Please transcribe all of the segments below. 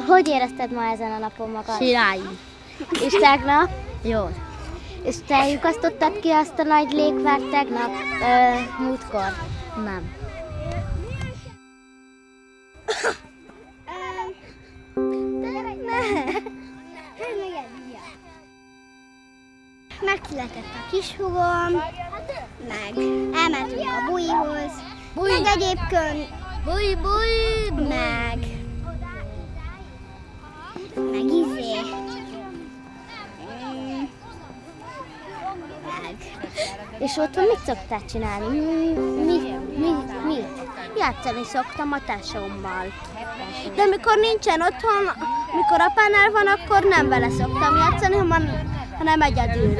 hogy érezted ma ezen a napon magad? Király. És tegnap? Jó. És te lyukasztottad ki azt a nagy légvárt tegnap ö, múltkor? Nem. Megszületett a kishugom, meg elmentünk a buihoz, meg egyébként, Búj, búj, meg, meg És otthon mit szoktál csinálni? Mi, mi, mi, játszani szoktam a tesómmal. De mikor nincsen otthon, mikor apánál van, akkor nem vele szoktam játszani, hanem, hanem egyedül.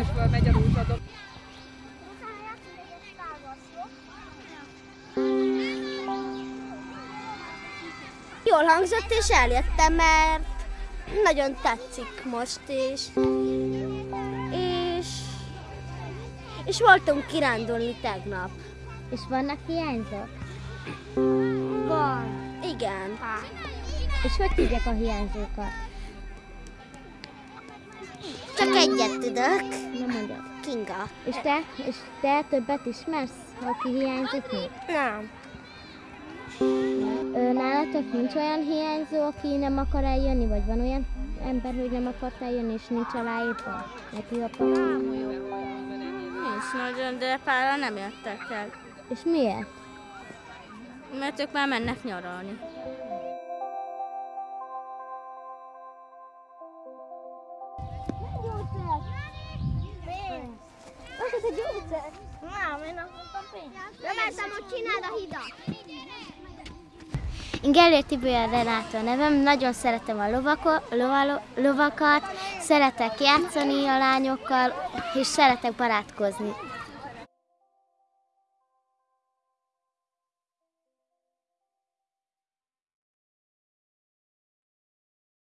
Jól hangzott, és eljöttem, mert nagyon tetszik most is. És, voltunk kirándulni tegnap. És vannak hiányzók? Van. Igen. És hogy tudják a hiányzókat? Csak egyet tudok. Nem mondjad. Kinga. És te? És te többet ismersz, aki hiányzik még? Nem. Ö, nálatok nincs olyan hiányzó, aki nem akar eljönni, vagy van olyan ember, hogy nem akart eljönni, és nincs aláírva? Neki a Nincs nagyon, de pára nem jöttek el. És miért? Mert ők már mennek nyaralni. Nem, én azt mondtam pénzt. Bementem, hogy csináld a hidat. Én Gellért Tibia Renátó a nevem, nagyon szeretem a lovako, lovalo, lovakat, szeretek játszani a lányokkal, és szeretek barátkozni.